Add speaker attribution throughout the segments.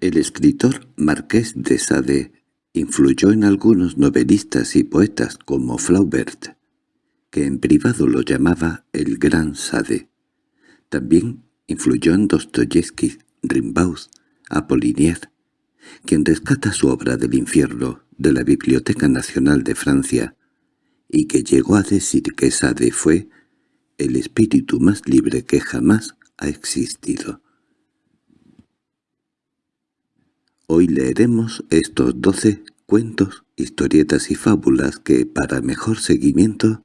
Speaker 1: El escritor Marqués de Sade influyó en algunos novelistas y poetas como Flaubert, que en privado lo llamaba el Gran Sade. También influyó en Dostoyevsky, Rimbaud, Apollinaire, quien rescata su obra del infierno de la Biblioteca Nacional de Francia, y que llegó a decir que Sade fue el espíritu más libre que jamás ha existido. Hoy leeremos estos doce cuentos, historietas y fábulas que, para mejor seguimiento,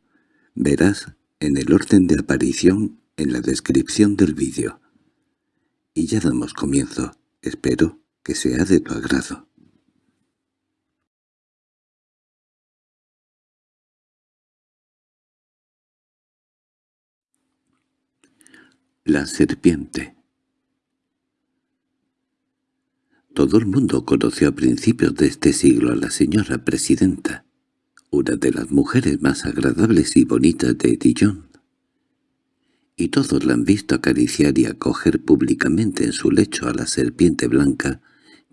Speaker 1: verás en el orden de aparición en la descripción del vídeo. Y ya damos comienzo. Espero que sea de tu agrado. La serpiente Todo el mundo conoció a principios de este siglo a la señora presidenta, una de las mujeres más agradables y bonitas de Dijon. Y todos la han visto acariciar y acoger públicamente en su lecho a la serpiente blanca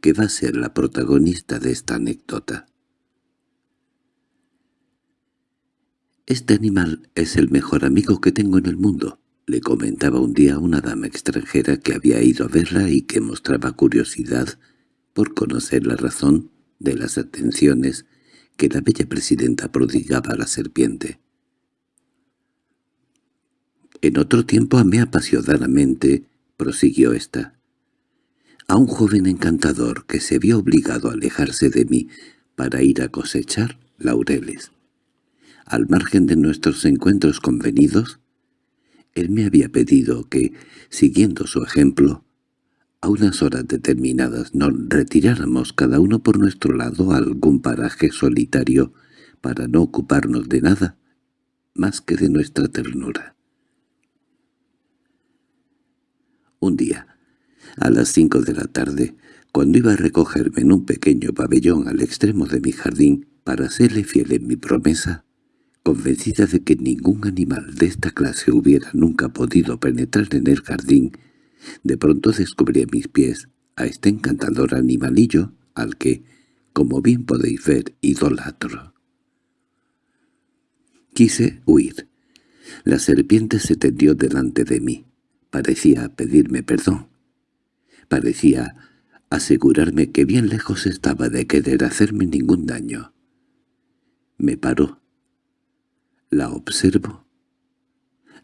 Speaker 1: que va a ser la protagonista de esta anécdota. «Este animal es el mejor amigo que tengo en el mundo», le comentaba un día una dama extranjera que había ido a verla y que mostraba curiosidad por conocer la razón de las atenciones que la bella presidenta prodigaba a la serpiente. En otro tiempo amé apasionadamente, prosiguió ésta, a un joven encantador que se vio obligado a alejarse de mí para ir a cosechar laureles. Al margen de nuestros encuentros convenidos, él me había pedido que, siguiendo su ejemplo, a unas horas determinadas nos retiráramos cada uno por nuestro lado a algún paraje solitario para no ocuparnos de nada más que de nuestra ternura. Un día, a las cinco de la tarde, cuando iba a recogerme en un pequeño pabellón al extremo de mi jardín para serle fiel en mi promesa, convencida de que ningún animal de esta clase hubiera nunca podido penetrar en el jardín, de pronto descubrí a mis pies a este encantador animalillo al que, como bien podéis ver, idolatro. Quise huir. La serpiente se tendió delante de mí. Parecía pedirme perdón. Parecía asegurarme que bien lejos estaba de querer hacerme ningún daño. Me paró. La observo.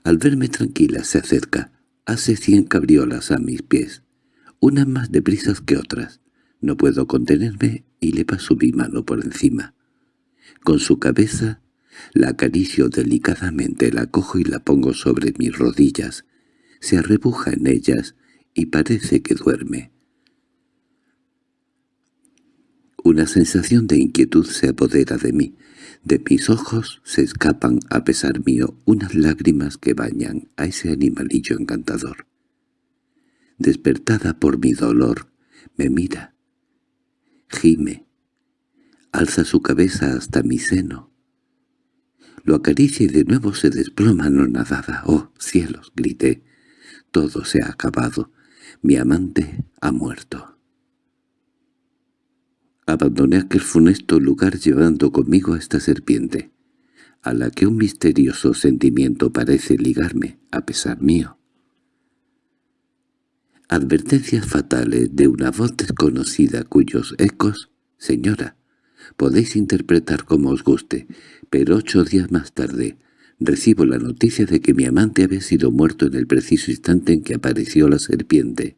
Speaker 1: Al verme tranquila se acerca, Hace cien cabriolas a mis pies, unas más deprisas que otras. No puedo contenerme y le paso mi mano por encima. Con su cabeza la acaricio delicadamente, la cojo y la pongo sobre mis rodillas. Se arrebuja en ellas y parece que duerme. Una sensación de inquietud se apodera de mí. De mis ojos se escapan, a pesar mío, unas lágrimas que bañan a ese animalillo encantador. Despertada por mi dolor, me mira, gime, alza su cabeza hasta mi seno. Lo acaricia y de nuevo se desploma nadada. «¡Oh, cielos!» grité. «Todo se ha acabado. Mi amante ha muerto». Abandoné aquel funesto lugar llevando conmigo a esta serpiente, a la que un misterioso sentimiento parece ligarme, a pesar mío. Advertencias fatales de una voz desconocida cuyos ecos, señora, podéis interpretar como os guste, pero ocho días más tarde recibo la noticia de que mi amante había sido muerto en el preciso instante en que apareció la serpiente.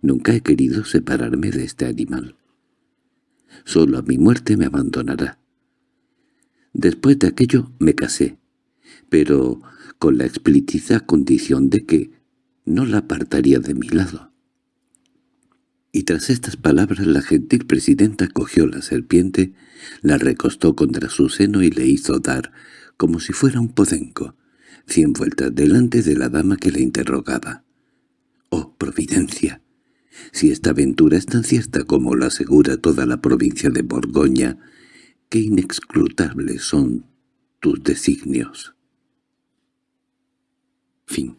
Speaker 1: Nunca he querido separarme de este animal. Solo a mi muerte me abandonará. Después de aquello me casé, pero con la explícita condición de que no la apartaría de mi lado. Y tras estas palabras la gentil presidenta cogió la serpiente, la recostó contra su seno y le hizo dar, como si fuera un podenco, cien vueltas delante de la dama que le interrogaba. —¡Oh, Providencia! Si esta aventura es tan cierta como la asegura toda la provincia de Borgoña, qué inexcrutables son tus designios. Fin.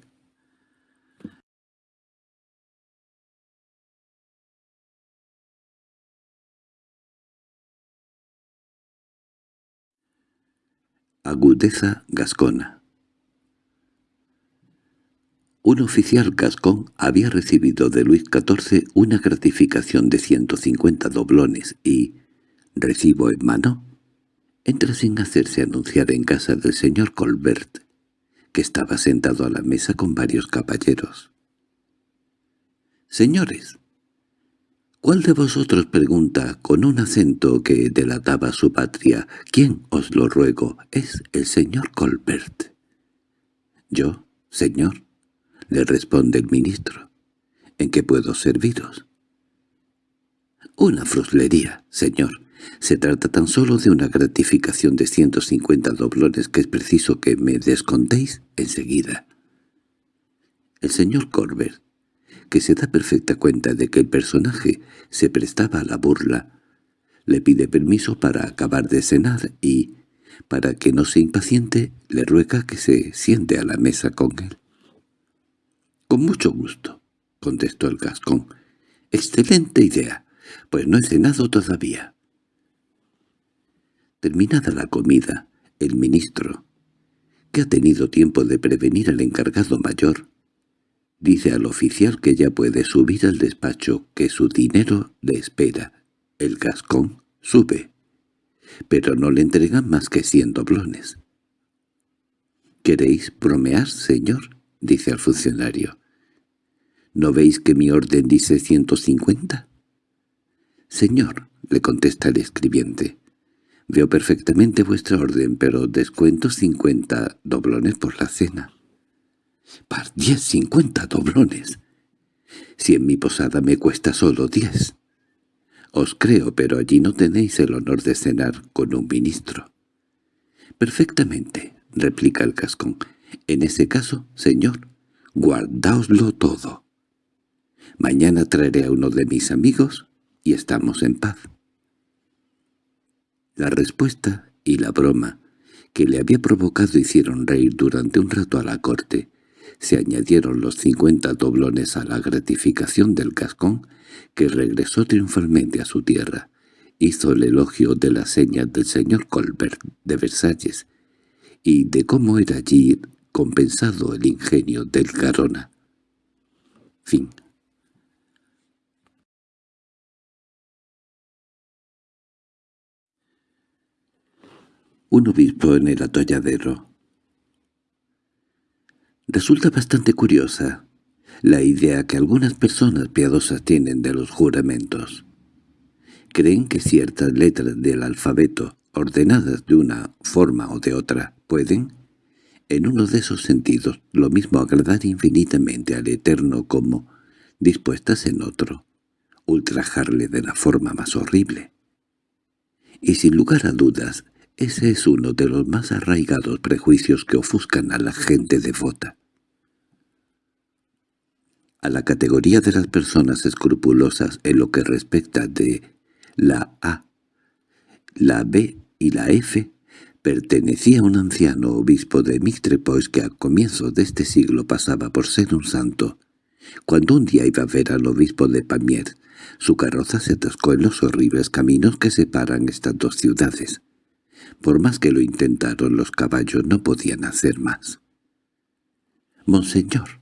Speaker 1: Agudeza gascona un oficial gascón había recibido de Luis XIV una gratificación de 150 doblones y, recibo en mano, entra sin hacerse anunciar en casa del señor Colbert, que estaba sentado a la mesa con varios caballeros. «Señores», ¿Cuál de vosotros pregunta, con un acento que delataba su patria, «¿Quién, os lo ruego, es el señor Colbert?» «Yo, señor», le responde el ministro. «¿En qué puedo serviros?» «Una fruslería, señor. Se trata tan solo de una gratificación de 150 doblones que es preciso que me descontéis enseguida». El señor Colbert que se da perfecta cuenta de que el personaje se prestaba a la burla, le pide permiso para acabar de cenar y, para que no se impaciente, le ruega que se siente a la mesa con él. —Con mucho gusto —contestó el gascón—. —Excelente idea, pues no he cenado todavía. Terminada la comida, el ministro, que ha tenido tiempo de prevenir al encargado mayor, Dice al oficial que ya puede subir al despacho, que su dinero le espera. El gascón sube, pero no le entregan más que cien doblones. —¿Queréis bromear, señor? —dice al funcionario. —¿No veis que mi orden dice ciento cincuenta? —Señor —le contesta el escribiente—, veo perfectamente vuestra orden, pero descuento cincuenta doblones por la cena. —Par diez cincuenta doblones. Si en mi posada me cuesta solo diez. Os creo, pero allí no tenéis el honor de cenar con un ministro. —Perfectamente —replica el cascón—. En ese caso, señor, guardáoslo todo. Mañana traeré a uno de mis amigos y estamos en paz. La respuesta y la broma que le había provocado hicieron reír durante un rato a la corte, se añadieron los cincuenta doblones a la gratificación del cascón, que regresó triunfalmente a su tierra. Hizo el elogio de las señas del señor Colbert de Versalles y de cómo era allí compensado el ingenio del Carona. Fin Un obispo en el atolladero Resulta bastante curiosa la idea que algunas personas piadosas tienen de los juramentos. Creen que ciertas letras del alfabeto, ordenadas de una forma o de otra, pueden, en uno de esos sentidos, lo mismo agradar infinitamente al Eterno como, dispuestas en otro, ultrajarle de la forma más horrible. Y sin lugar a dudas, ese es uno de los más arraigados prejuicios que ofuscan a la gente devota. A la categoría de las personas escrupulosas en lo que respecta de la A, la B y la F, pertenecía un anciano obispo de Mixtrepois que a comienzos de este siglo pasaba por ser un santo. Cuando un día iba a ver al obispo de Pamiers, su carroza se atascó en los horribles caminos que separan estas dos ciudades. Por más que lo intentaron los caballos no podían hacer más. —Monseñor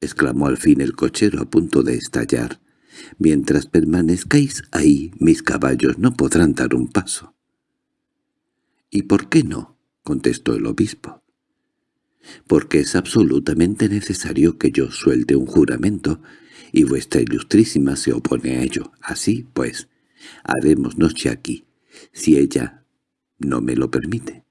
Speaker 1: —exclamó al fin el cochero a punto de estallar—, mientras permanezcáis ahí mis caballos no podrán dar un paso. —¿Y por qué no? —contestó el obispo. —Porque es absolutamente necesario que yo suelte un juramento, y vuestra ilustrísima se opone a ello. Así, pues, haremos noche aquí, si ella no me lo permite.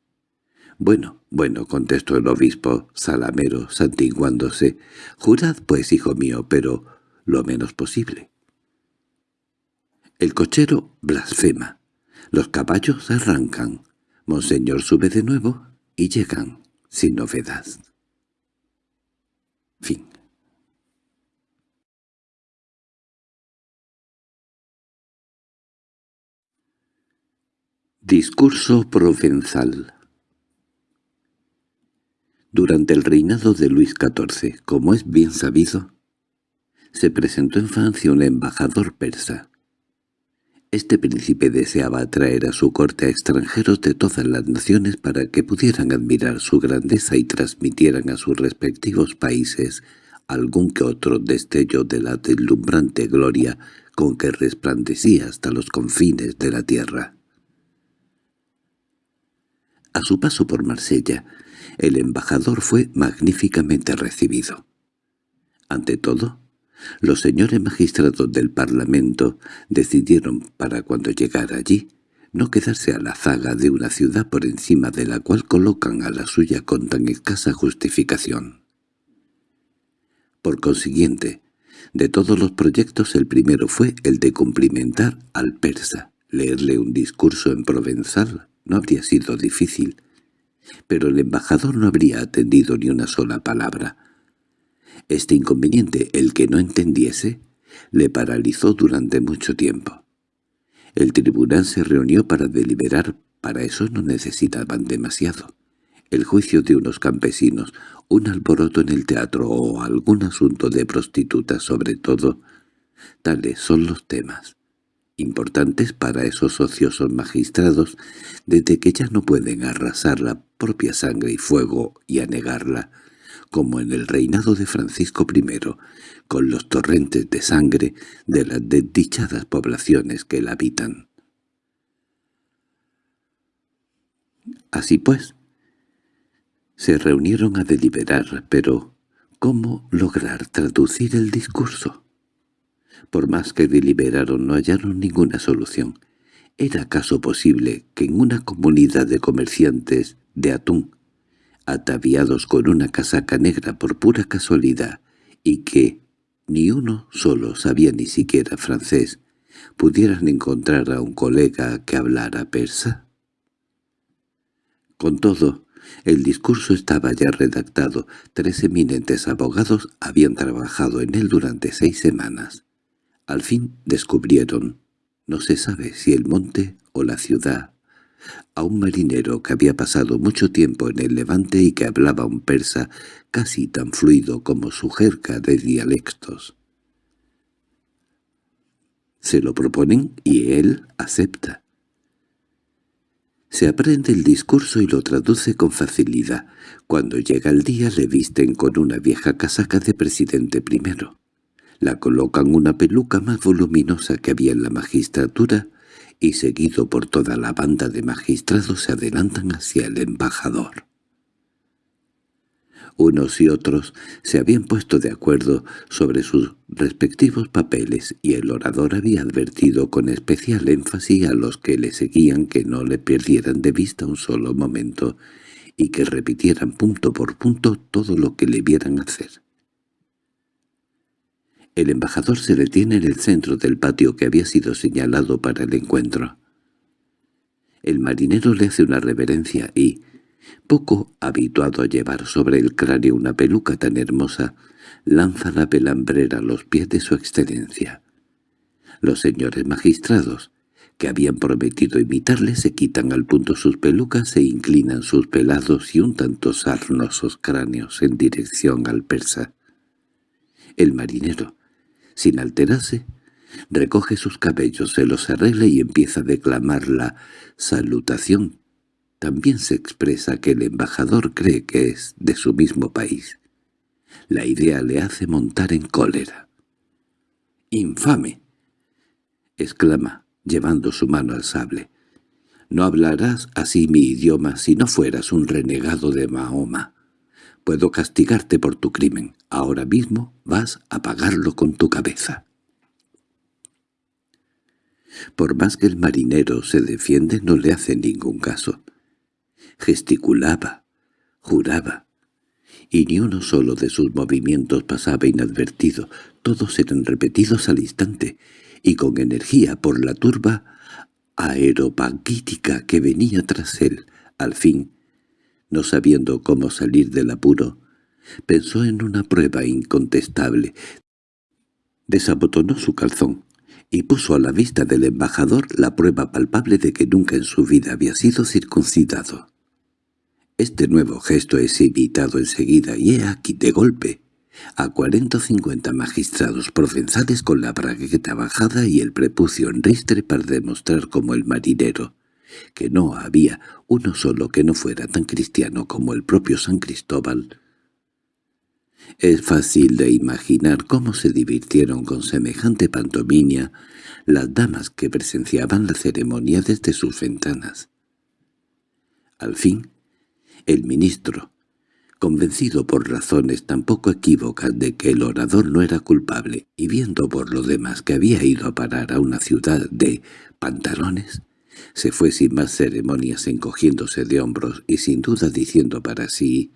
Speaker 1: —Bueno, bueno —contestó el obispo salamero, santiguándose—, jurad pues, hijo mío, pero lo menos posible. El cochero blasfema. Los caballos arrancan. Monseñor sube de nuevo y llegan sin novedad. Fin. Discurso provenzal Durante el reinado de Luis XIV, como es bien sabido, se presentó en Francia un embajador persa. Este príncipe deseaba atraer a su corte a extranjeros de todas las naciones para que pudieran admirar su grandeza y transmitieran a sus respectivos países algún que otro destello de la deslumbrante gloria con que resplandecía hasta los confines de la tierra. A su paso por Marsella, el embajador fue magníficamente recibido. Ante todo, los señores magistrados del Parlamento decidieron para cuando llegara allí no quedarse a la zaga de una ciudad por encima de la cual colocan a la suya con tan escasa justificación. Por consiguiente, de todos los proyectos el primero fue el de cumplimentar al persa. Leerle un discurso en provenzal no habría sido difícil, pero el embajador no habría atendido ni una sola palabra. Este inconveniente, el que no entendiese, le paralizó durante mucho tiempo. El tribunal se reunió para deliberar, para eso no necesitaban demasiado. El juicio de unos campesinos, un alboroto en el teatro o algún asunto de prostitutas sobre todo, tales son los temas, importantes para esos ociosos magistrados, desde que ya no pueden arrasar la propia sangre y fuego y anegarla, como en el reinado de Francisco I, con los torrentes de sangre de las desdichadas poblaciones que la habitan. Así pues, se reunieron a deliberar, pero ¿cómo lograr traducir el discurso? Por más que deliberaron no hallaron ninguna solución. ¿Era acaso posible que en una comunidad de comerciantes de atún ataviados con una casaca negra por pura casualidad, y que ni uno solo sabía ni siquiera francés, pudieran encontrar a un colega que hablara persa? Con todo, el discurso estaba ya redactado. Tres eminentes abogados habían trabajado en él durante seis semanas. Al fin descubrieron, no se sabe si el monte o la ciudad a un marinero que había pasado mucho tiempo en el Levante y que hablaba un persa casi tan fluido como su jerga de dialectos. Se lo proponen y él acepta. Se aprende el discurso y lo traduce con facilidad. Cuando llega el día le visten con una vieja casaca de presidente primero. La colocan una peluca más voluminosa que había en la magistratura y seguido por toda la banda de magistrados se adelantan hacia el embajador. Unos y otros se habían puesto de acuerdo sobre sus respectivos papeles y el orador había advertido con especial énfasis a los que le seguían que no le perdieran de vista un solo momento y que repitieran punto por punto todo lo que le vieran hacer. El embajador se detiene en el centro del patio que había sido señalado para el encuentro. El marinero le hace una reverencia y, poco habituado a llevar sobre el cráneo una peluca tan hermosa, lanza la pelambrera a los pies de su excelencia. Los señores magistrados, que habían prometido imitarle, se quitan al punto sus pelucas e inclinan sus pelados y un tanto sarnosos cráneos en dirección al persa. El marinero, sin alterarse, recoge sus cabellos, se los arregla y empieza a declamar la salutación. También se expresa que el embajador cree que es de su mismo país. La idea le hace montar en cólera. —¡Infame! —exclama, llevando su mano al sable. —No hablarás así mi idioma si no fueras un renegado de Mahoma. Puedo castigarte por tu crimen. Ahora mismo vas a pagarlo con tu cabeza. Por más que el marinero se defiende, no le hace ningún caso. Gesticulaba, juraba, y ni uno solo de sus movimientos pasaba inadvertido. Todos eran repetidos al instante, y con energía por la turba aeropagítica que venía tras él. Al fin, no sabiendo cómo salir del apuro, pensó en una prueba incontestable. Desabotonó su calzón y puso a la vista del embajador la prueba palpable de que nunca en su vida había sido circuncidado. Este nuevo gesto es imitado enseguida y he aquí de golpe a cuarenta o cincuenta magistrados provenzales con la bragueta bajada y el prepucio en ristre para demostrar como el marinero, que no había uno solo que no fuera tan cristiano como el propio San Cristóbal. Es fácil de imaginar cómo se divirtieron con semejante pantomimia las damas que presenciaban la ceremonia desde sus ventanas. Al fin, el ministro, convencido por razones tan poco equívocas de que el orador no era culpable y viendo por lo demás que había ido a parar a una ciudad de pantalones, se fue sin más ceremonias encogiéndose de hombros y sin duda diciendo para sí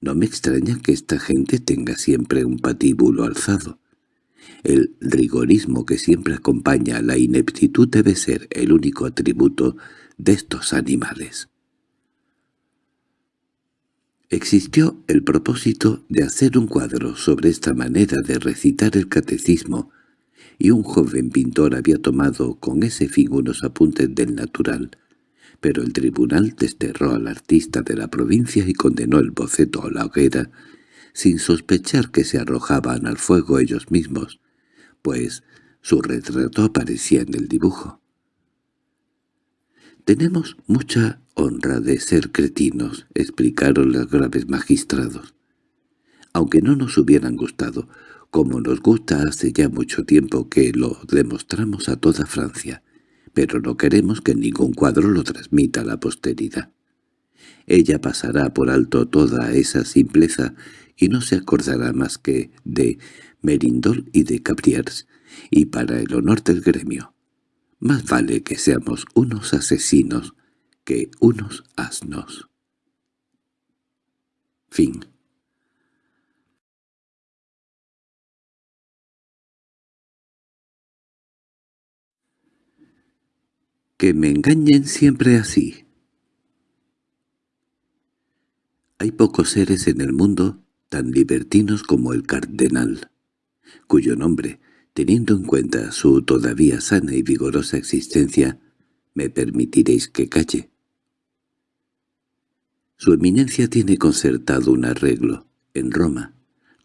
Speaker 1: «No me extraña que esta gente tenga siempre un patíbulo alzado. El rigorismo que siempre acompaña a la ineptitud debe ser el único atributo de estos animales». Existió el propósito de hacer un cuadro sobre esta manera de recitar el catecismo y un joven pintor había tomado con ese fin unos apuntes del natural, pero el tribunal desterró al artista de la provincia y condenó el boceto a la hoguera, sin sospechar que se arrojaban al fuego ellos mismos, pues su retrato aparecía en el dibujo. «Tenemos mucha honra de ser cretinos», explicaron los graves magistrados. Aunque no nos hubieran gustado, como nos gusta hace ya mucho tiempo que lo demostramos a toda Francia, pero no queremos que ningún cuadro lo transmita a la posteridad. Ella pasará por alto toda esa simpleza y no se acordará más que de Merindol y de Cabriers, y para el honor del gremio. Más vale que seamos unos asesinos que unos asnos. Fin Que me engañen siempre así. Hay pocos seres en el mundo tan libertinos como el cardenal, cuyo nombre, teniendo en cuenta su todavía sana y vigorosa existencia, me permitiréis que calle. Su eminencia tiene concertado un arreglo, en Roma,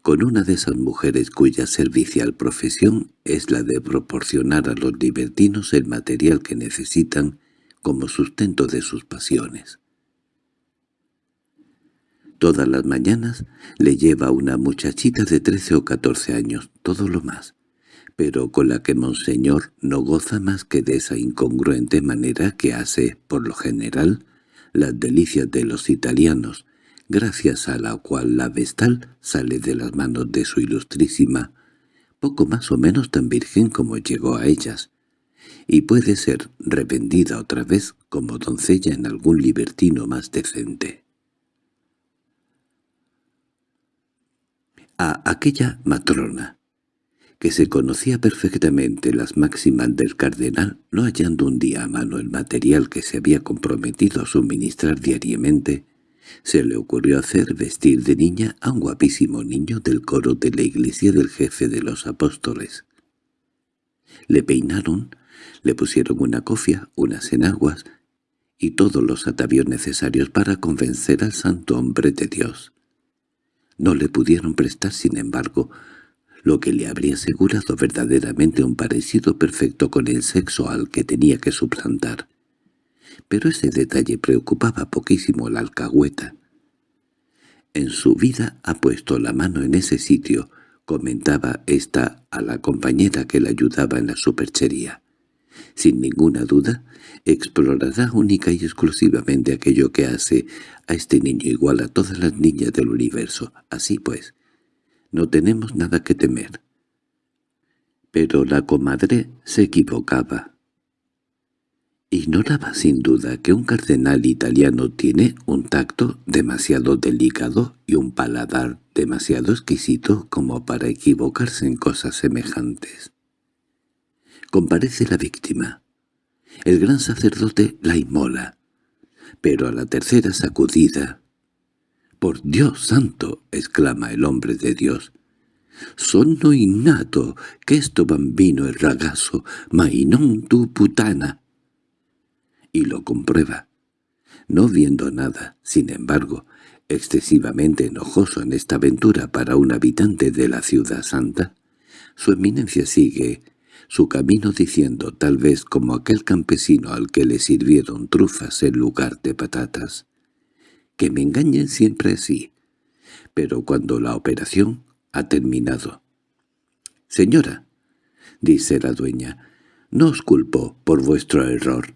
Speaker 1: con una de esas mujeres cuya servicial profesión es la de proporcionar a los libertinos el material que necesitan como sustento de sus pasiones. Todas las mañanas le lleva una muchachita de trece o catorce años, todo lo más, pero con la que Monseñor no goza más que de esa incongruente manera que hace, por lo general, las delicias de los italianos, gracias a la cual la vestal sale de las manos de su ilustrísima, poco más o menos tan virgen como llegó a ellas, y puede ser revendida otra vez como doncella en algún libertino más decente. A aquella matrona, que se conocía perfectamente las máximas del cardenal, no hallando un día a mano el material que se había comprometido a suministrar diariamente, se le ocurrió hacer vestir de niña a un guapísimo niño del coro de la iglesia del jefe de los apóstoles. Le peinaron, le pusieron una cofia, unas enaguas y todos los atavíos necesarios para convencer al santo hombre de Dios. No le pudieron prestar, sin embargo, lo que le habría asegurado verdaderamente un parecido perfecto con el sexo al que tenía que suplantar pero ese detalle preocupaba poquísimo la alcahueta. En su vida ha puesto la mano en ese sitio, comentaba ésta a la compañera que la ayudaba en la superchería. Sin ninguna duda, explorará única y exclusivamente aquello que hace a este niño igual a todas las niñas del universo. Así pues, no tenemos nada que temer. Pero la comadre se equivocaba. Ignoraba sin duda que un cardenal italiano tiene un tacto demasiado delicado y un paladar demasiado exquisito como para equivocarse en cosas semejantes. Comparece la víctima. El gran sacerdote la inmola, pero a la tercera sacudida. «¡Por Dios santo!» exclama el hombre de Dios. «Sono innato que esto bambino es ragazo, ma tu putana» y lo comprueba. No viendo nada, sin embargo, excesivamente enojoso en esta aventura para un habitante de la ciudad santa, su eminencia sigue su camino diciendo, tal vez como aquel campesino al que le sirvieron trufas en lugar de patatas, que me engañen siempre así, pero cuando la operación ha terminado. «Señora», dice la dueña, «no os culpo por vuestro error».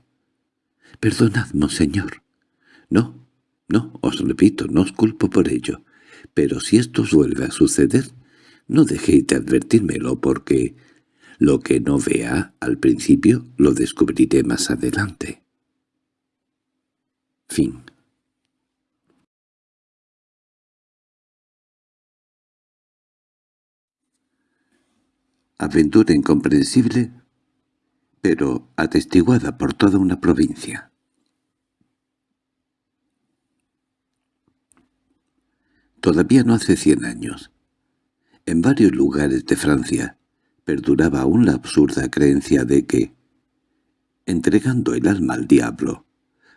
Speaker 1: «Perdonad, señor». «No, no, os repito, no os culpo por ello. Pero si esto os vuelve a suceder, no dejéis de advertírmelo porque lo que no vea al principio lo descubriré más adelante. Fin Aventura incomprensible, pero atestiguada por toda una provincia. Todavía no hace cien años. En varios lugares de Francia perduraba aún la absurda creencia de que, entregando el alma al diablo,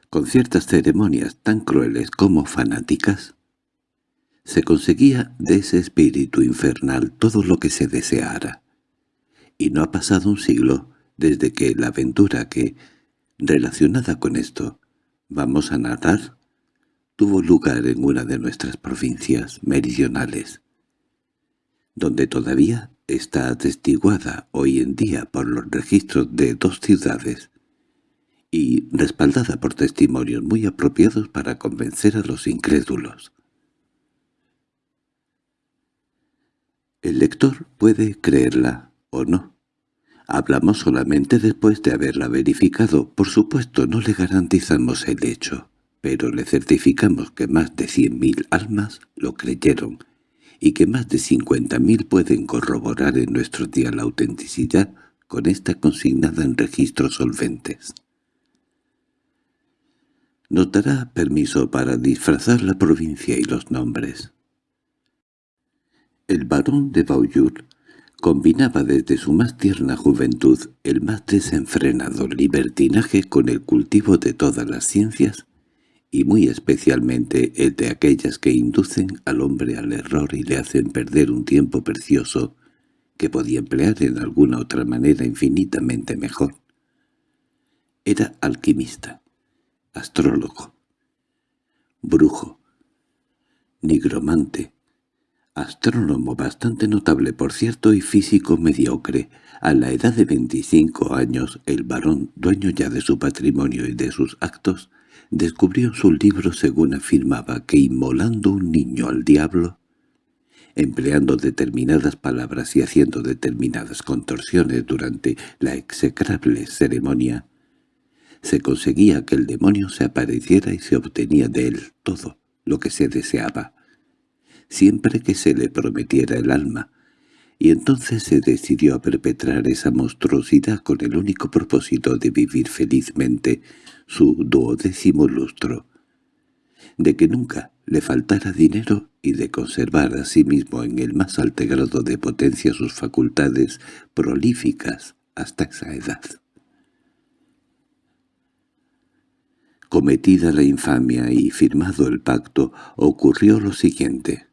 Speaker 1: con ciertas ceremonias tan crueles como fanáticas, se conseguía de ese espíritu infernal todo lo que se deseara. Y no ha pasado un siglo desde que la aventura que, relacionada con esto, vamos a narrar, tuvo lugar en una de nuestras provincias meridionales, donde todavía está atestiguada hoy en día por los registros de dos ciudades y respaldada por testimonios muy apropiados para convencer a los incrédulos. El lector puede creerla o no. Hablamos solamente después de haberla verificado. Por supuesto, no le garantizamos el hecho pero le certificamos que más de cien mil almas lo creyeron y que más de cincuenta mil pueden corroborar en nuestro día la autenticidad con esta consignada en registros solventes. Nos dará permiso para disfrazar la provincia y los nombres. El barón de Baujour combinaba desde su más tierna juventud el más desenfrenado libertinaje con el cultivo de todas las ciencias y muy especialmente el de aquellas que inducen al hombre al error y le hacen perder un tiempo precioso que podía emplear en alguna otra manera infinitamente mejor. Era alquimista, astrólogo, brujo, nigromante, astrónomo bastante notable por cierto y físico mediocre. A la edad de veinticinco años el varón, dueño ya de su patrimonio y de sus actos, descubrió su libro según afirmaba que inmolando un niño al diablo, empleando determinadas palabras y haciendo determinadas contorsiones durante la execrable ceremonia, se conseguía que el demonio se apareciera y se obtenía de él todo lo que se deseaba, siempre que se le prometiera el alma, y entonces se decidió a perpetrar esa monstruosidad con el único propósito de vivir felizmente su duodécimo lustro, de que nunca le faltara dinero y de conservar a sí mismo en el más alto grado de potencia sus facultades prolíficas hasta esa edad. Cometida la infamia y firmado el pacto, ocurrió lo siguiente.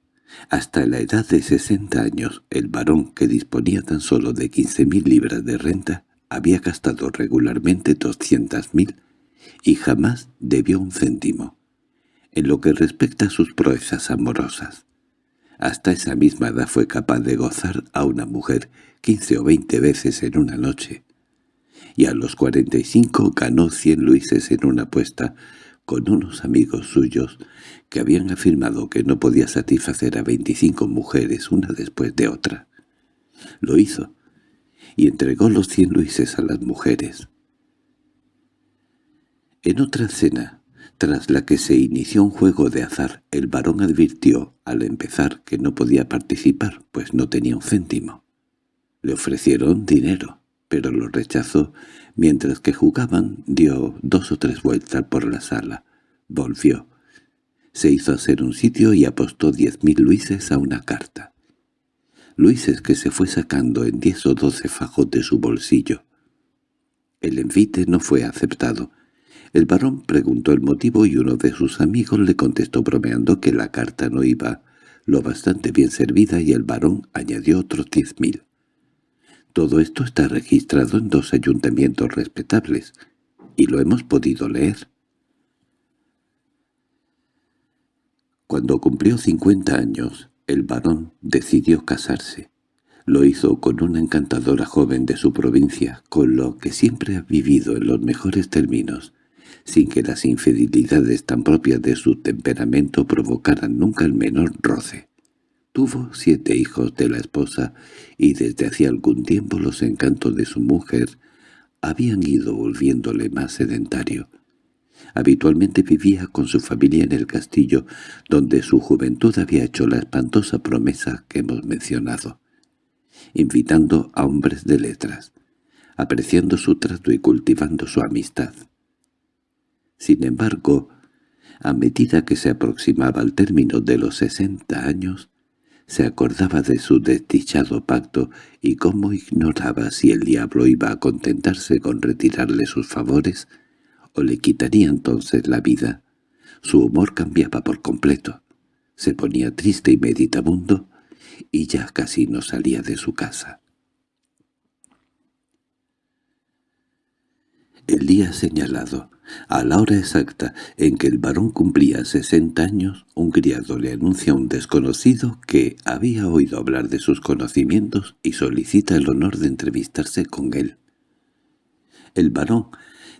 Speaker 1: Hasta la edad de sesenta años, el varón, que disponía tan solo de quince mil libras de renta, había gastado regularmente doscientas mil y jamás debió un céntimo, en lo que respecta a sus proezas amorosas. Hasta esa misma edad fue capaz de gozar a una mujer quince o veinte veces en una noche, y a los cuarenta y cinco ganó cien luises en una apuesta con unos amigos suyos que habían afirmado que no podía satisfacer a veinticinco mujeres una después de otra. Lo hizo, y entregó los cien luises a las mujeres. En otra cena, tras la que se inició un juego de azar, el varón advirtió al empezar que no podía participar, pues no tenía un céntimo. Le ofrecieron dinero, pero lo rechazó. Mientras que jugaban, dio dos o tres vueltas por la sala. Volvió. Se hizo hacer un sitio y apostó diez mil luises a una carta. Luises que se fue sacando en diez o doce fajos de su bolsillo. El envite no fue aceptado, El varón preguntó el motivo y uno de sus amigos le contestó bromeando que la carta no iba lo bastante bien servida y el varón añadió otros diez mil. Todo esto está registrado en dos ayuntamientos respetables, y lo hemos podido leer. Cuando cumplió cincuenta años, el varón decidió casarse. Lo hizo con una encantadora joven de su provincia, con lo que siempre ha vivido en los mejores términos, sin que las infidelidades tan propias de su temperamento provocaran nunca el menor roce. Tuvo siete hijos de la esposa y desde hacía algún tiempo los encantos de su mujer habían ido volviéndole más sedentario. Habitualmente vivía con su familia en el castillo, donde su juventud había hecho la espantosa promesa que hemos mencionado, invitando a hombres de letras, apreciando su trato y cultivando su amistad. Sin embargo, a medida que se aproximaba al término de los sesenta años, se acordaba de su desdichado pacto y cómo ignoraba si el diablo iba a contentarse con retirarle sus favores o le quitaría entonces la vida. Su humor cambiaba por completo. Se ponía triste y meditabundo y ya casi no salía de su casa. El día señalado, a la hora exacta en que el varón cumplía sesenta años, un criado le anuncia a un desconocido que había oído hablar de sus conocimientos y solicita el honor de entrevistarse con él. El varón,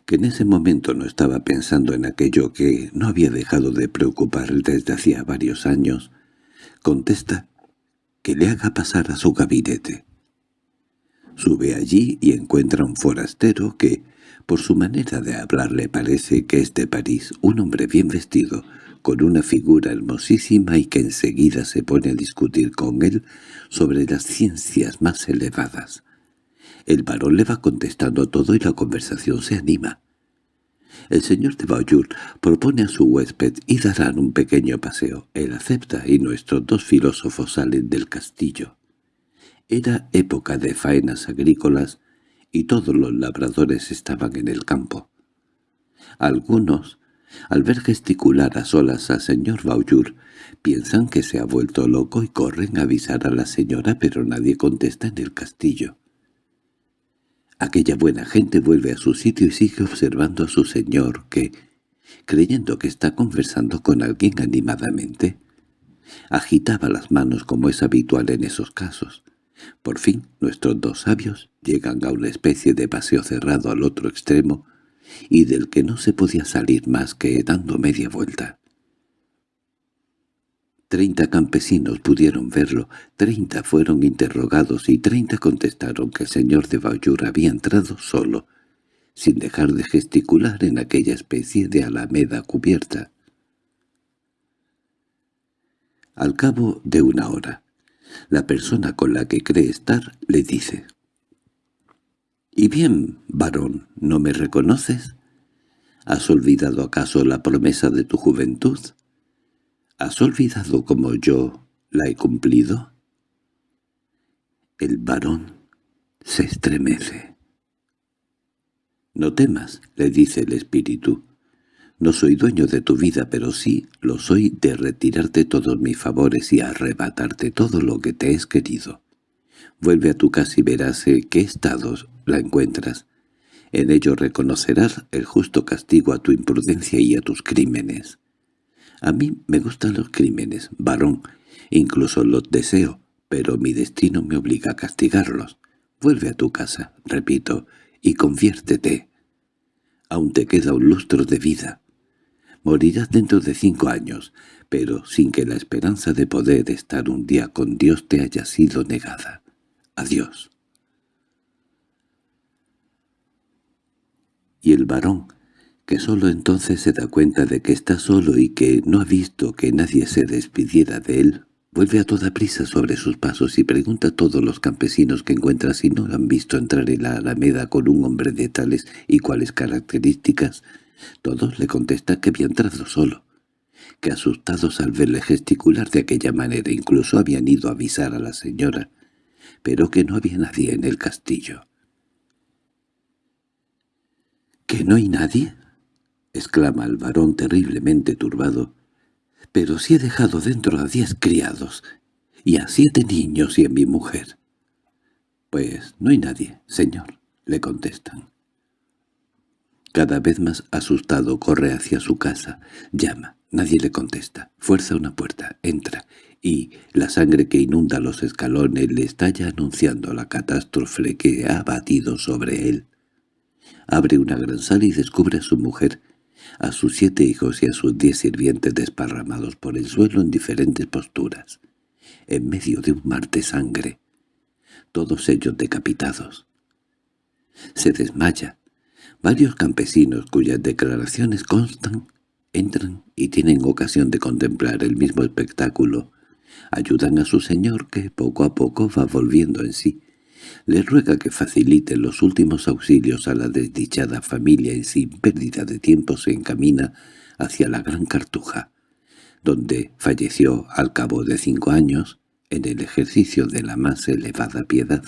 Speaker 1: que en ese momento no estaba pensando en aquello que no había dejado de preocupar desde hacía varios años, contesta que le haga pasar a su gabinete. Sube allí y encuentra un forastero que, por su manera de hablar le parece que es de París, un hombre bien vestido, con una figura hermosísima y que enseguida se pone a discutir con él sobre las ciencias más elevadas. El varón le va contestando todo y la conversación se anima. El señor de Bauyur propone a su huésped y darán un pequeño paseo. Él acepta y nuestros dos filósofos salen del castillo. Era época de faenas agrícolas y todos los labradores estaban en el campo. Algunos, al ver gesticular a solas al señor Bauyur, piensan que se ha vuelto loco y corren a avisar a la señora, pero nadie contesta en el castillo. Aquella buena gente vuelve a su sitio y sigue observando a su señor, que, creyendo que está conversando con alguien animadamente, agitaba las manos como es habitual en esos casos. Por fin, nuestros dos sabios llegan a una especie de paseo cerrado al otro extremo y del que no se podía salir más que dando media vuelta. Treinta campesinos pudieron verlo, treinta fueron interrogados y treinta contestaron que el señor de Bayur había entrado solo, sin dejar de gesticular en aquella especie de alameda cubierta. Al cabo de una hora, la persona con la que cree estar le dice «¿Y bien, varón, no me reconoces? ¿Has olvidado acaso la promesa de tu juventud? ¿Has olvidado como yo la he cumplido?» El varón se estremece. «No temas», le dice el espíritu. No soy dueño de tu vida, pero sí lo soy de retirarte todos mis favores y arrebatarte todo lo que te es querido. Vuelve a tu casa y verás en qué estados la encuentras. En ello reconocerás el justo castigo a tu imprudencia y a tus crímenes. A mí me gustan los crímenes, varón, incluso los deseo, pero mi destino me obliga a castigarlos. Vuelve a tu casa, repito, y conviértete. Aún te queda un lustro de vida. Morirás dentro de cinco años, pero sin que la esperanza de poder estar un día con Dios te haya sido negada. Adiós. Y el varón, que sólo entonces se da cuenta de que está solo y que no ha visto que nadie se despidiera de él, vuelve a toda prisa sobre sus pasos y pregunta a todos los campesinos que encuentra si no han visto entrar en la alameda con un hombre de tales y cuales características, todos le contestan que había entrado solo, que asustados al verle gesticular de aquella manera incluso habían ido a avisar a la señora, pero que no había nadie en el castillo. —¿Que no hay nadie? —exclama el varón terriblemente turbado—, pero si he dejado dentro a diez criados, y a siete niños y a mi mujer. —Pues no hay nadie, señor —le contestan. Cada vez más asustado corre hacia su casa, llama, nadie le contesta, fuerza una puerta, entra, y la sangre que inunda los escalones le estalla anunciando la catástrofe que ha batido sobre él. Abre una gran sala y descubre a su mujer, a sus siete hijos y a sus diez sirvientes desparramados por el suelo en diferentes posturas, en medio de un mar de sangre, todos ellos decapitados. Se desmaya. Varios campesinos cuyas declaraciones constan entran y tienen ocasión de contemplar el mismo espectáculo. Ayudan a su señor que poco a poco va volviendo en sí. Le ruega que facilite los últimos auxilios a la desdichada familia y sin pérdida de tiempo se encamina hacia la Gran Cartuja, donde falleció al cabo de cinco años en el ejercicio de la más elevada piedad.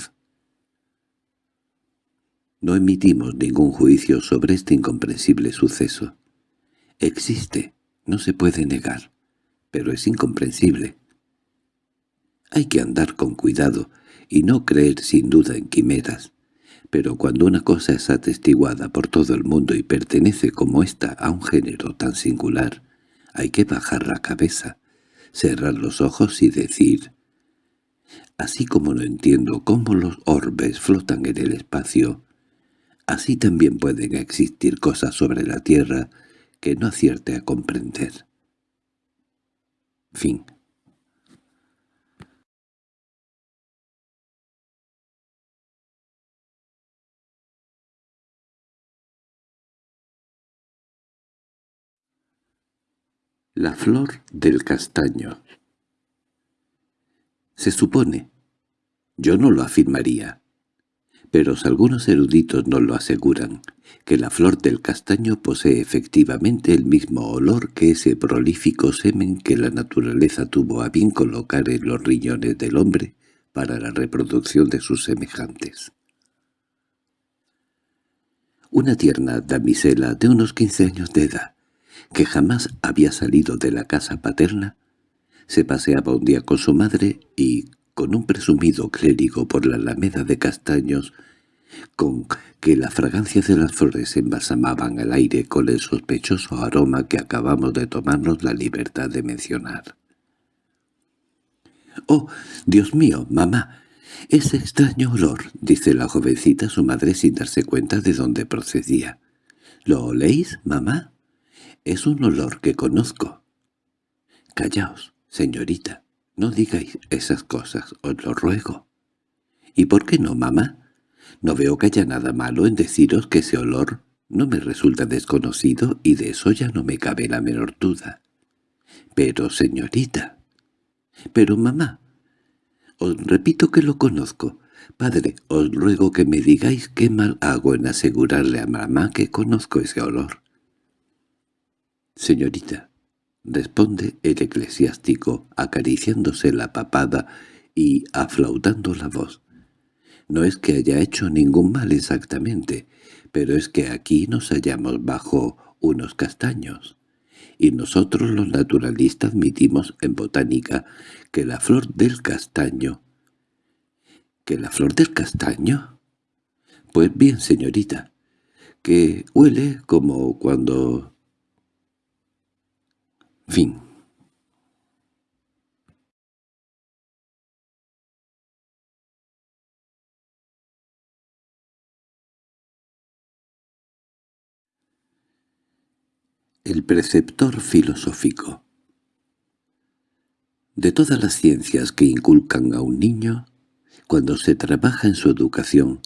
Speaker 1: No emitimos ningún juicio sobre este incomprensible suceso. Existe, no se puede negar, pero es incomprensible. Hay que andar con cuidado y no creer sin duda en quimeras, pero cuando una cosa es atestiguada por todo el mundo y pertenece como ésta a un género tan singular, hay que bajar la cabeza, cerrar los ojos y decir Así como no entiendo cómo los orbes flotan en el espacio, así también pueden existir cosas sobre la Tierra que no acierte a comprender. Fin La flor del castaño Se supone, yo no lo afirmaría, pero algunos eruditos nos lo aseguran, que la flor del castaño posee efectivamente el mismo olor que ese prolífico semen que la naturaleza tuvo a bien colocar en los riñones del hombre para la reproducción de sus semejantes. Una tierna damisela de unos quince años de edad, que jamás había salido de la casa paterna, se paseaba un día con su madre y, con un presumido clérigo por la alameda de castaños, con que la fragancia de las flores embalsamaban el aire con el sospechoso aroma que acabamos de tomarnos la libertad de mencionar. —¡Oh, Dios mío, mamá! Ese extraño olor —dice la jovencita a su madre sin darse cuenta de dónde procedía. —¿Lo oléis, mamá? Es un olor que conozco. —Callaos, señorita, no digáis esas cosas, os lo ruego. —¿Y por qué no, mamá? No veo que haya nada malo en deciros que ese olor no me resulta desconocido y de eso ya no me cabe la menor duda. Pero, señorita... Pero, mamá... Os repito que lo conozco. Padre, os ruego que me digáis qué mal hago en asegurarle a mamá que conozco ese olor. —Señorita —responde el eclesiástico, acariciándose la papada y aflautando la voz—, no es que haya hecho ningún mal exactamente, pero es que aquí nos hallamos bajo unos castaños, y nosotros los naturalistas admitimos en botánica que la flor del castaño... ¿Que la flor del castaño? Pues bien, señorita, que huele como cuando Fin. El preceptor filosófico De todas las ciencias que inculcan a un niño, cuando se trabaja en su educación,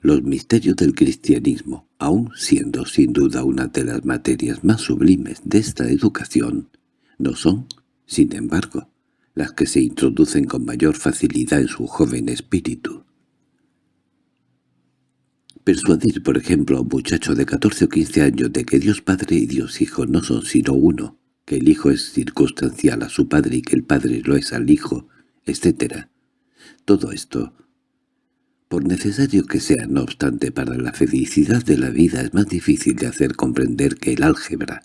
Speaker 1: los misterios del cristianismo, aun siendo sin duda una de las materias más sublimes de esta educación, no son, sin embargo, las que se introducen con mayor facilidad en su joven espíritu. Persuadir, por ejemplo, a un muchacho de 14 o 15 años de que Dios Padre y Dios Hijo no son sino uno, que el Hijo es circunstancial a su Padre y que el Padre lo es al Hijo, etc. Todo esto, Por necesario que sea, no obstante, para la felicidad de la vida es más difícil de hacer comprender que el álgebra.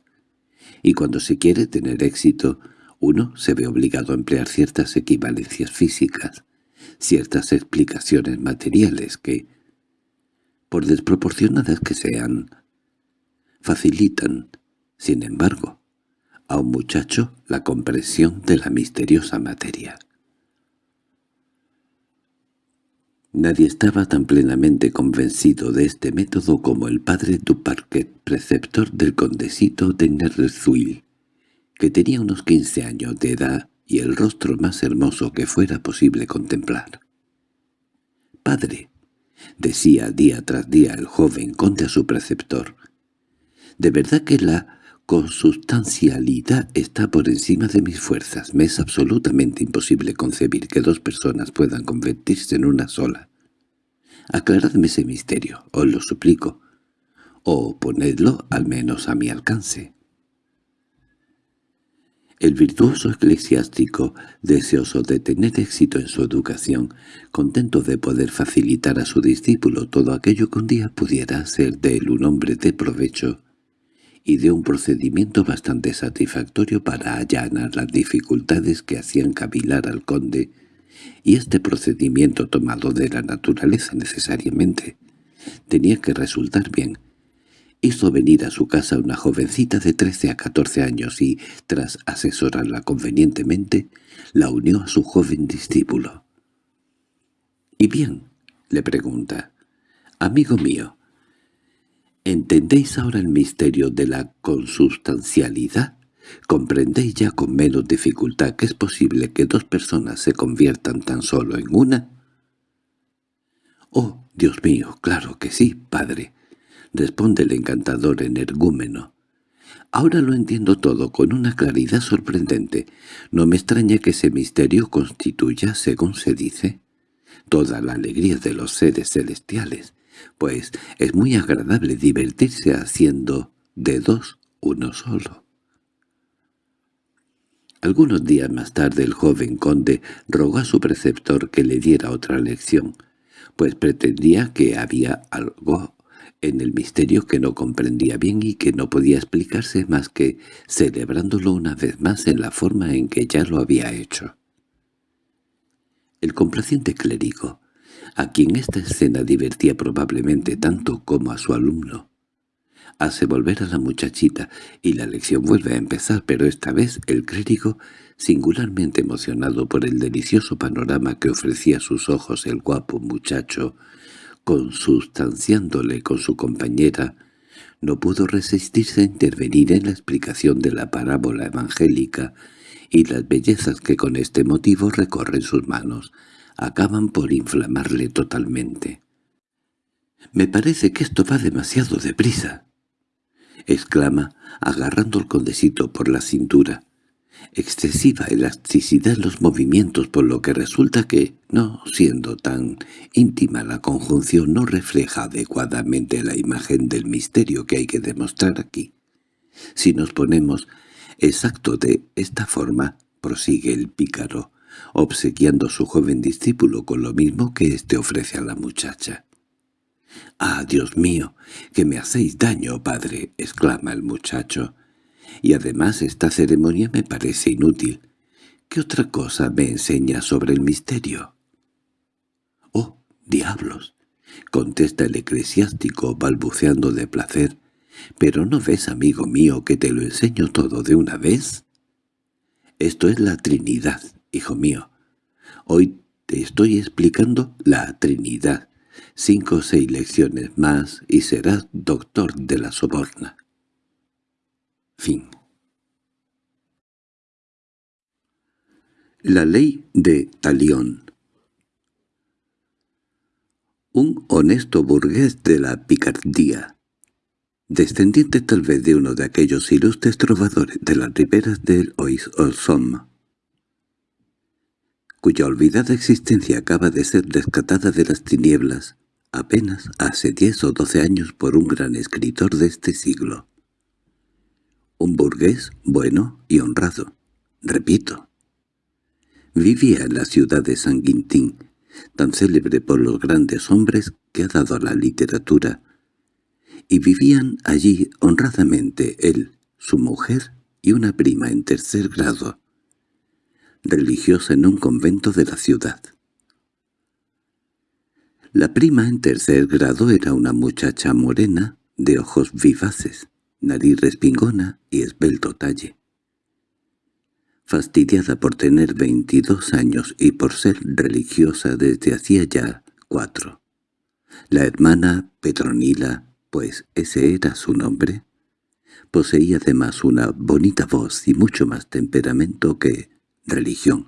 Speaker 1: Y cuando se quiere tener éxito, uno se ve obligado a emplear ciertas equivalencias físicas, ciertas explicaciones materiales que, por desproporcionadas que sean, facilitan, sin embargo, a un muchacho la comprensión de la misteriosa materia. Nadie estaba tan plenamente convencido de este método como el padre Duparquet, preceptor del condesito de Nerzuil, que tenía unos quince años de edad y el rostro más hermoso que fuera posible contemplar. «Padre», decía día tras día el joven conde a su preceptor, «de verdad que la consubstancialidad está por encima de mis fuerzas. Me es absolutamente imposible concebir que dos personas puedan convertirse en una sola. Aclaradme ese misterio, os lo suplico, o ponedlo al menos a mi alcance. El virtuoso eclesiástico, deseoso de tener éxito en su educación, contento de poder facilitar a su discípulo todo aquello que un día pudiera ser de él un hombre de provecho, y de un procedimiento bastante satisfactorio para allanar las dificultades que hacían cavilar al conde, y este procedimiento tomado de la naturaleza necesariamente tenía que resultar bien. Hizo venir a su casa una jovencita de trece a catorce años y, tras asesorarla convenientemente, la unió a su joven discípulo. —¿Y bien? —le pregunta. —Amigo mío, ¿Entendéis ahora el misterio de la consubstancialidad? ¿Comprendéis ya con menos dificultad que es posible que dos personas se conviertan tan solo en una? —Oh, Dios mío, claro que sí, padre —responde el encantador energúmeno. Ahora lo entiendo todo con una claridad sorprendente. No me extraña que ese misterio constituya, según se dice, toda la alegría de los seres celestiales pues es muy agradable divertirse haciendo de dos uno solo. Algunos días más tarde el joven conde rogó a su preceptor que le diera otra lección, pues pretendía que había algo en el misterio que no comprendía bien y que no podía explicarse más que celebrándolo una vez más en la forma en que ya lo había hecho. El complaciente clérigo a quien esta escena divertía probablemente tanto como a su alumno. Hace volver a la muchachita y la lección vuelve a empezar, pero esta vez el clérigo, singularmente emocionado por el delicioso panorama que ofrecía a sus ojos el guapo muchacho, consustanciándole con su compañera, no pudo resistirse a intervenir en la explicación de la parábola evangélica y las bellezas que con este motivo recorren sus manos, acaban por inflamarle totalmente. «Me parece que esto va demasiado deprisa», exclama, agarrando al condesito por la cintura. Excesiva elasticidad en los movimientos, por lo que resulta que, no siendo tan íntima la conjunción, no refleja adecuadamente la imagen del misterio que hay que demostrar aquí. Si nos ponemos exacto de esta forma, prosigue el pícaro, obsequiando a su joven discípulo con lo mismo que éste ofrece a la muchacha. —¡Ah, Dios mío! ¡Que me hacéis daño, padre! —exclama el muchacho. —Y además esta ceremonia me parece inútil. ¿Qué otra cosa me enseña sobre el misterio? —¡Oh, diablos! —contesta el eclesiástico balbuceando de placer. —¿Pero no ves, amigo mío, que te lo enseño todo de una vez? Esto es la Trinidad, hijo mío. Hoy te estoy explicando la Trinidad. Cinco o seis lecciones más y serás doctor de la soborna. Fin. La ley de Talión Un honesto burgués de la picardía, descendiente tal vez de uno de aquellos ilustres trovadores de las riberas del Ois-Olsom, cuya olvidada existencia acaba de ser rescatada de las tinieblas apenas hace diez o doce años por un gran escritor de este siglo. Un burgués bueno y honrado, repito. Vivía en la ciudad de San Quintín, tan célebre por los grandes hombres que ha dado a la literatura, y vivían allí honradamente él, su mujer y una prima en tercer grado, religiosa en un convento de la ciudad. La prima en tercer grado era una muchacha morena, de ojos vivaces, nariz respingona y esbelto talle. Fastidiada por tener veintidós años y por ser religiosa desde hacía ya cuatro. La hermana Petronila, pues ese era su nombre, poseía además una bonita voz y mucho más temperamento que religión.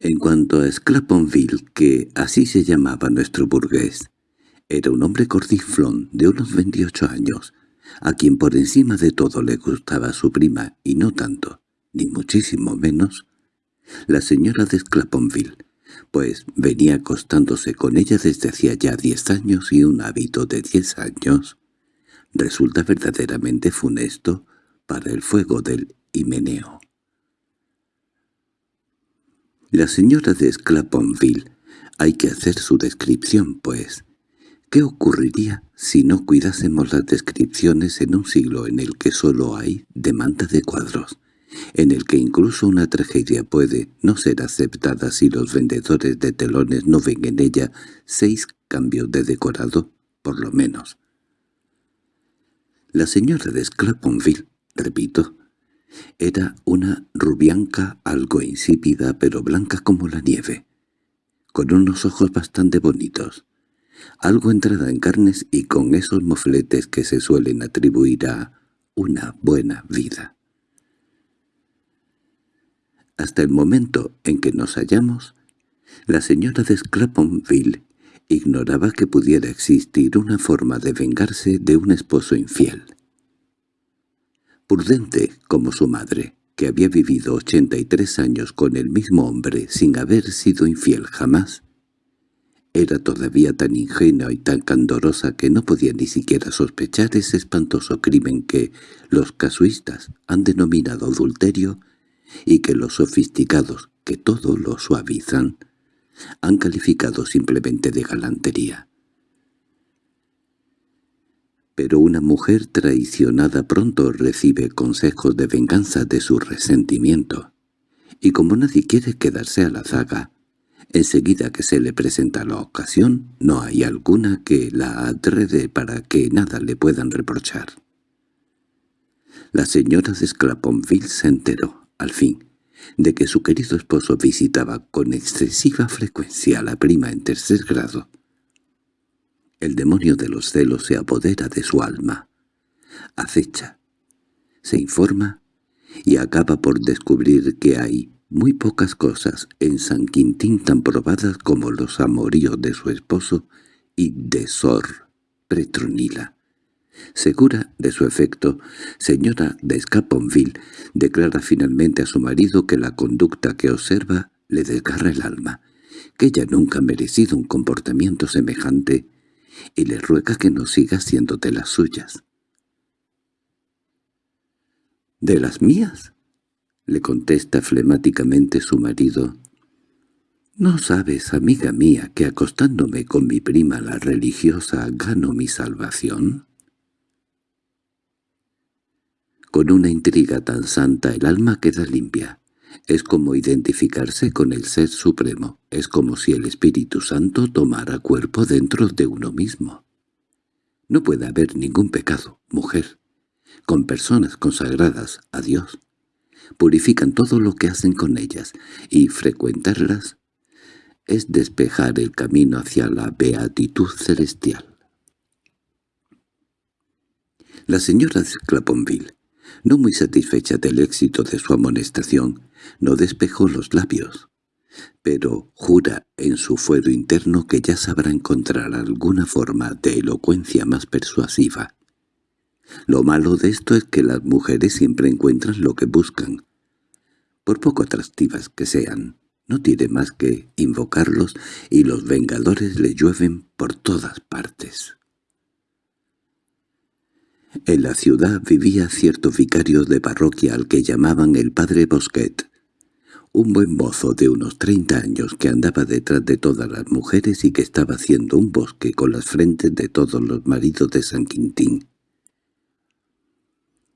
Speaker 1: En cuanto a Sclaponville, que así se llamaba nuestro burgués, era un hombre cordiflón de unos veintiocho años, a quien por encima de todo le gustaba su prima, y no tanto, ni muchísimo menos, la señora de Sclaponville, pues venía acostándose con ella desde hacía ya diez años y un hábito de diez años resulta verdaderamente funesto para el fuego del himeneo. La señora de Sclaponville, hay que hacer su descripción, pues. ¿Qué ocurriría si no cuidásemos las descripciones en un siglo en el que solo hay demanda de cuadros? en el que incluso una tragedia puede no ser aceptada si los vendedores de telones no ven en ella seis cambios de decorado, por lo menos. La señora de Sclaponville, repito, era una rubianca algo insípida pero blanca como la nieve, con unos ojos bastante bonitos, algo entrada en carnes y con esos mofletes que se suelen atribuir a una buena vida. Hasta el momento en que nos hallamos, la señora de Sclaponville ignoraba que pudiera existir una forma de vengarse de un esposo infiel prudente como su madre, que había vivido ochenta y tres años con el mismo hombre sin haber sido infiel jamás, era todavía tan ingenua y tan candorosa que no podía ni siquiera sospechar ese espantoso crimen que los casuistas han denominado adulterio y que los sofisticados, que todo lo suavizan, han calificado simplemente de galantería pero una mujer traicionada pronto recibe consejos de venganza de su resentimiento, y como nadie quiere quedarse a la zaga, enseguida que se le presenta la ocasión, no hay alguna que la atrede para que nada le puedan reprochar. La señora de Sclaponville se enteró, al fin, de que su querido esposo visitaba con excesiva frecuencia a la prima en tercer grado, el demonio de los celos se apodera de su alma. Acecha, se informa y acaba por descubrir que hay muy pocas cosas en San Quintín tan probadas como los amoríos de su esposo y de Sor Petronila. Segura de su efecto, señora de Scaponville declara finalmente a su marido que la conducta que observa le desgarra el alma, que ella nunca ha merecido un comportamiento semejante y le ruega que no siga haciéndote las suyas. —¿De las mías? —le contesta flemáticamente su marido. —¿No sabes, amiga mía, que acostándome con mi prima la religiosa gano mi salvación? Con una intriga tan santa el alma queda limpia. Es como identificarse con el Ser Supremo, es como si el Espíritu Santo tomara cuerpo dentro de uno mismo. No puede haber ningún pecado, mujer, con personas consagradas a Dios. Purifican todo lo que hacen con ellas, y frecuentarlas es despejar el camino hacia la beatitud celestial. La señora de Claponville, no muy satisfecha del éxito de su amonestación, no despejó los labios, pero jura en su fuero interno que ya sabrá encontrar alguna forma de elocuencia más persuasiva. Lo malo de esto es que las mujeres siempre encuentran lo que buscan. Por poco atractivas que sean, no tiene más que invocarlos y los vengadores le llueven por todas partes. En la ciudad vivía cierto vicario de parroquia al que llamaban el padre Bosquet, un buen mozo de unos treinta años que andaba detrás de todas las mujeres y que estaba haciendo un bosque con las frentes de todos los maridos de San Quintín.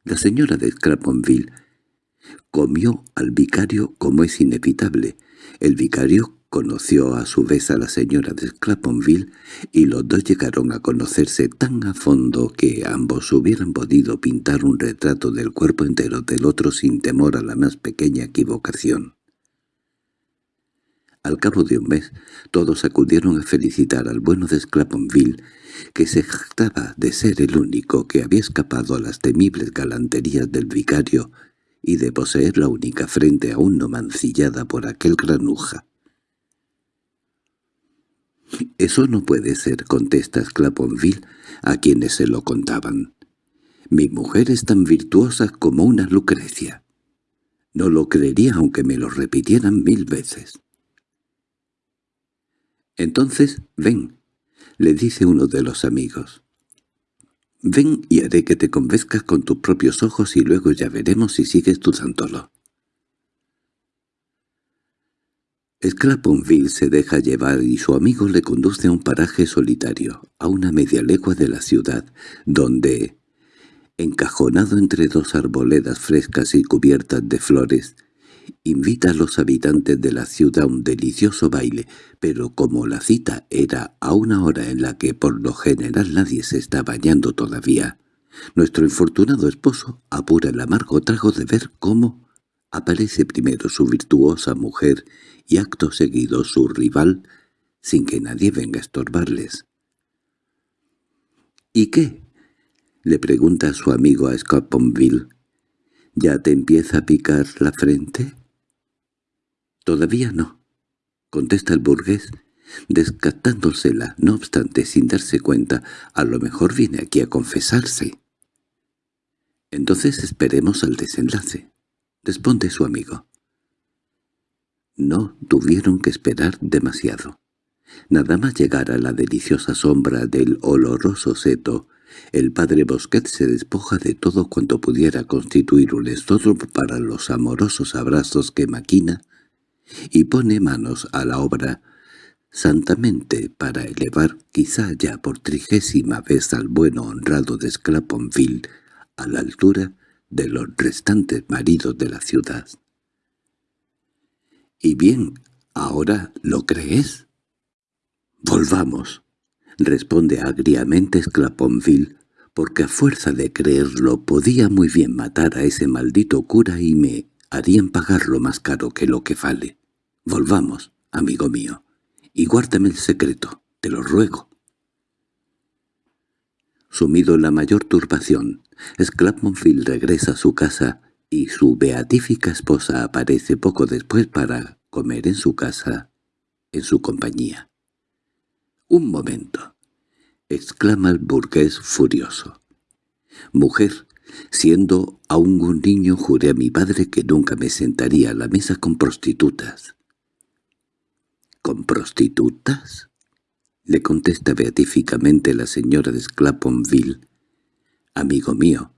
Speaker 1: La señora de Scraponville comió al vicario como es inevitable. El vicario conoció a su vez a la señora de Scraponville y los dos llegaron a conocerse tan a fondo que ambos hubieran podido pintar un retrato del cuerpo entero del otro sin temor a la más pequeña equivocación. Al cabo de un mes, todos acudieron a felicitar al bueno de Scraponville, que se jactaba de ser el único que había escapado a las temibles galanterías del vicario y de poseer la única frente aún no mancillada por aquel granuja. «Eso no puede ser», contesta Sclaponville a quienes se lo contaban. «Mi mujer es tan virtuosa como una Lucrecia. No lo creería aunque me lo repitieran mil veces». «Entonces, ven», le dice uno de los amigos. «Ven y haré que te convenzcas con tus propios ojos y luego ya veremos si sigues dudándolo». Scraponville se deja llevar y su amigo le conduce a un paraje solitario, a una media legua de la ciudad, donde, encajonado entre dos arboledas frescas y cubiertas de flores, invita a los habitantes de la ciudad a un delicioso baile, pero como la cita era a una hora en la que por lo general nadie se está bañando todavía, nuestro infortunado esposo apura el amargo trago de ver cómo aparece primero su virtuosa mujer y acto seguido su rival, sin que nadie venga a estorbarles. —¿Y qué? —le pregunta su amigo a Scoponville. —¿Ya te empieza a picar la frente? —Todavía no —contesta el burgués, descartándosela, no obstante, sin darse cuenta, a lo mejor viene aquí a confesarse. —Entonces esperemos al desenlace —responde su amigo. No tuvieron que esperar demasiado. Nada más llegar a la deliciosa sombra del oloroso seto, el padre Bosquet se despoja de todo cuanto pudiera constituir un estorbo para los amorosos abrazos que maquina y pone manos a la obra santamente para elevar quizá ya por trigésima vez al bueno honrado de Sclaponville a la altura de los restantes maridos de la ciudad. —¿Y bien, ahora lo crees? —Volvamos —responde agriamente Sclaponville, porque a fuerza de creerlo podía muy bien matar a ese maldito cura y me harían pagarlo más caro que lo que vale. Volvamos, amigo mío, y guárdame el secreto, te lo ruego. Sumido en la mayor turbación, Sclaponville regresa a su casa y su beatífica esposa aparece poco después para comer en su casa, en su compañía. —Un momento —exclama el burgués furioso. —Mujer, siendo aún un niño juré a mi padre que nunca me sentaría a la mesa con prostitutas. —¿Con prostitutas? —le contesta beatíficamente la señora de Sclaponville. —Amigo mío,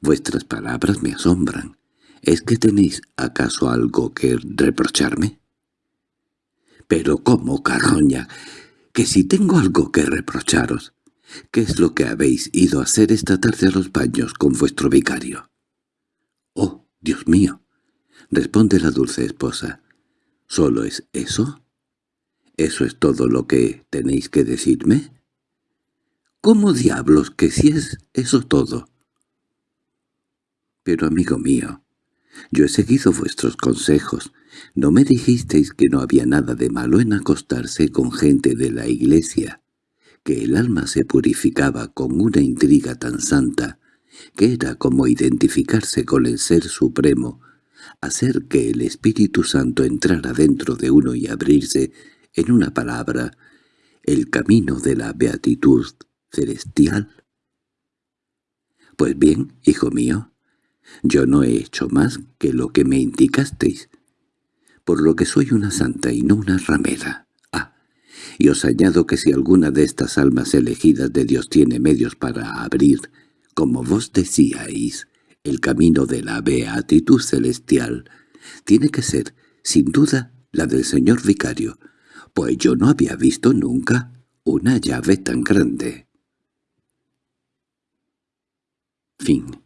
Speaker 1: vuestras palabras me asombran. ¿Es que tenéis acaso algo que reprocharme? —¿Pero cómo, carroña? que si tengo algo que reprocharos, ¿qué es lo que habéis ido a hacer esta tarde a los baños con vuestro vicario? —Oh, Dios mío —responde la dulce esposa—, ¿solo es eso? ¿Eso es todo lo que tenéis que decirme? —¿Cómo diablos que si es eso todo? —Pero, amigo mío, yo he seguido vuestros consejos. ¿No me dijisteis que no había nada de malo en acostarse con gente de la iglesia? Que el alma se purificaba con una intriga tan santa, que era como identificarse con el Ser Supremo, hacer que el Espíritu Santo entrara dentro de uno y abrirse, en una palabra, el camino de la beatitud celestial. Pues bien, hijo mío, yo no he hecho más que lo que me indicasteis, por lo que soy una santa y no una ramera. Ah, y os añado que si alguna de estas almas elegidas de Dios tiene medios para abrir, como vos decíais, el camino de la beatitud celestial, tiene que ser Sin duda, la del señor vicario, pues yo no había visto nunca una llave tan grande. Fin